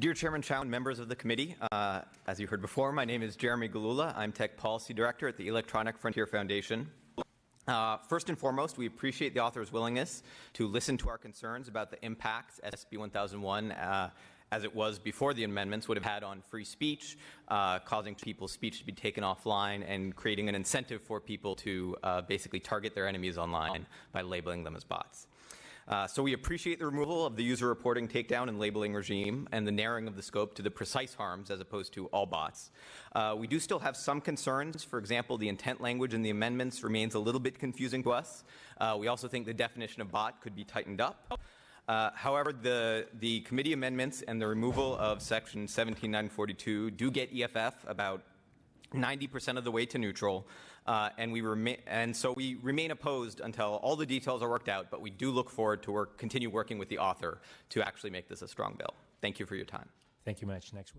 Dear Chairman Chau and members of the committee, uh, as you heard before, my name is Jeremy Gillula. I'm Tech Policy Director at the Electronic Frontier Foundation. Uh, first and foremost, we appreciate the author's willingness to listen to our concerns about the impacts SB 1001 uh, as it was before the amendments would have had on free speech, uh, causing people's speech to be taken offline and creating an incentive for people to uh, basically target their enemies online by labeling them as bots. Uh, so we appreciate the removal of the user reporting takedown and labeling regime and the narrowing of the scope to the precise harms as opposed to all bots. Uh, we do still have some concerns. For example, the intent language in the amendments remains a little bit confusing to us. Uh, we also think the definition of bot could be tightened up. Uh, however, the, the committee amendments and the removal of section 17942 do get EFF about 90% of the way to neutral, uh, and we remain and so we remain opposed until all the details are worked out. But we do look forward to work, continue working with the author to actually make this a strong bill. Thank you for your time. Thank you much. Next witness.